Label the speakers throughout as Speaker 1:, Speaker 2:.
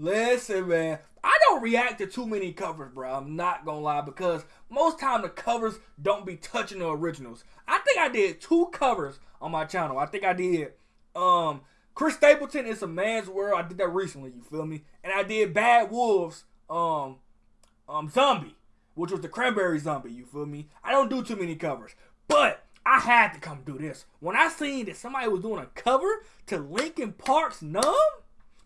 Speaker 1: Listen, man. I don't react to too many covers, bro. I'm not gonna lie because most time the covers don't be touching the originals. I think I did two covers on my channel. I think I did um Chris Stapleton is a man's world. I did that recently, you feel me? And I did Bad Wolves um um Zombie, which was the cranberry zombie, you feel me? I don't do too many covers. But I had to come do this. When I seen that somebody was doing a cover to Linkin Park's Numb,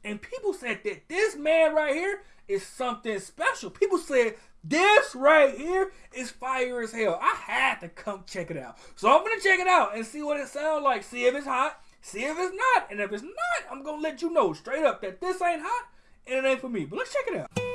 Speaker 1: and people said that this man right here is something special. People said this right here is fire as hell. I had to come check it out. So I'm gonna check it out and see what it sounds like. See if it's hot. See if it's not. And if it's not, I'm gonna let you know straight up that this ain't hot and it ain't for me. But let's check it out.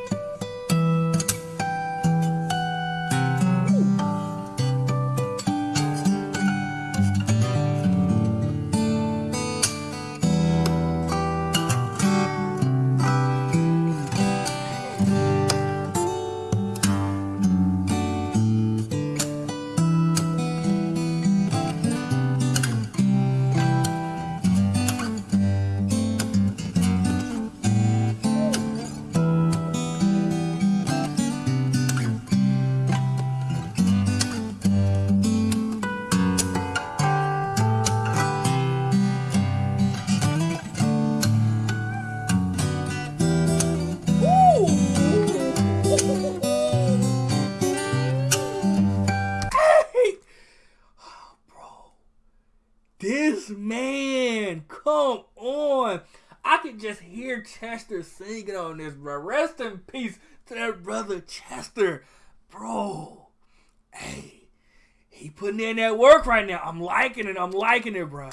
Speaker 1: Come on. I can just hear Chester singing on this, bro. Rest in peace to that brother Chester. Bro, hey, he putting in that work right now. I'm liking it. I'm liking it. Bro,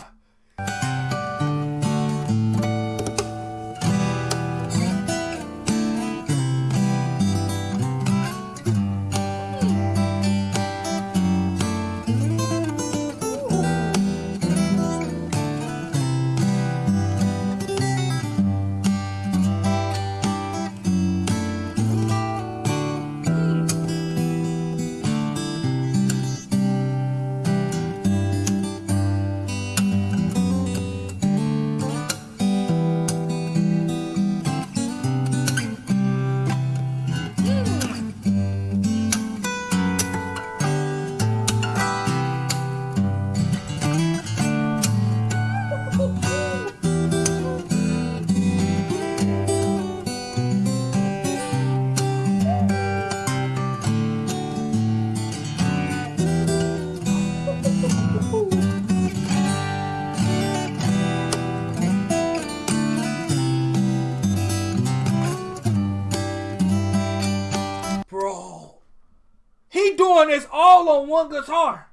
Speaker 1: this all on one guitar.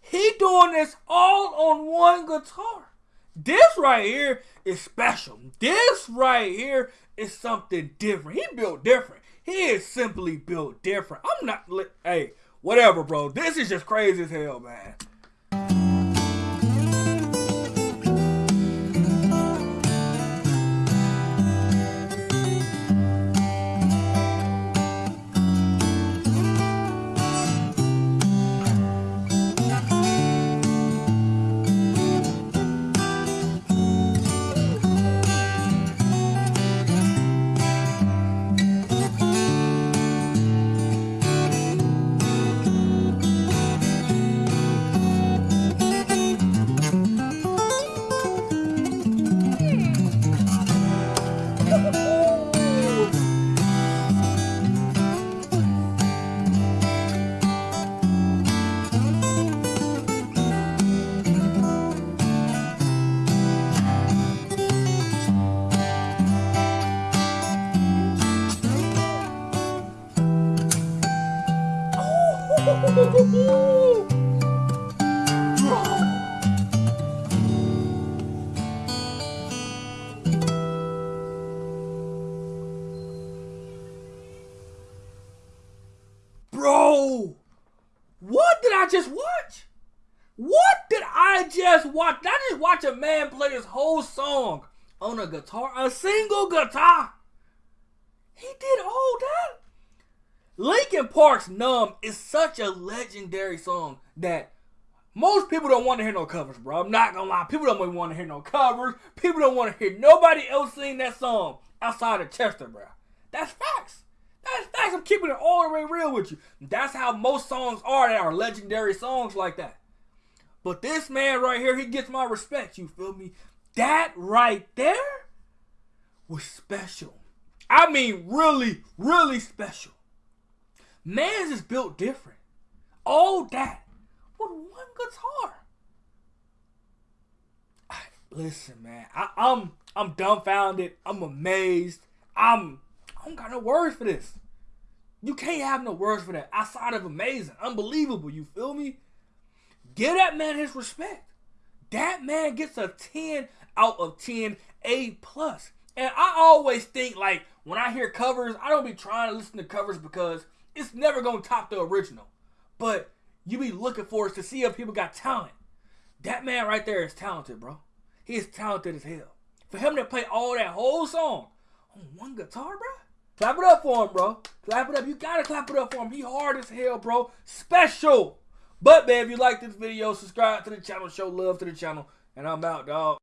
Speaker 1: He doing this all on one guitar. This right here is special. This right here is something different. He built different. He is simply built different. I'm not, hey, whatever, bro. This is just crazy as hell, man. Bro, what did I just watch? What did I just watch? I just watch a man play this whole song on a guitar? A single guitar. He did all that. Linkin Park's Numb is such a legendary song that most people don't want to hear no covers, bro. I'm not gonna lie. People don't want to hear no covers. People don't want to hear nobody else sing that song outside of Chester, bro. That's facts. That's facts. I'm keeping it all the way real with you. That's how most songs are that are legendary songs like that. But this man right here, he gets my respect. You feel me? That right there was special. I mean, really, really special. Man's is built different. All that with one guitar. Listen, man, I, I'm I'm dumbfounded. I'm amazed. I'm I don't got no words for this. You can't have no words for that outside of amazing, unbelievable. You feel me? Give that man his respect. That man gets a 10 out of 10 A plus. And I always think like when I hear covers, I don't be trying to listen to covers because it's never gonna top the original. But you be looking for us to see if people got talent. That man right there is talented, bro. He is talented as hell. For him to play all that whole song on one guitar, bro. Clap it up for him, bro. Clap it up. You gotta clap it up for him. He hard as hell, bro. Special. But man, if you like this video, subscribe to the channel, show love to the channel, and I'm out, dog.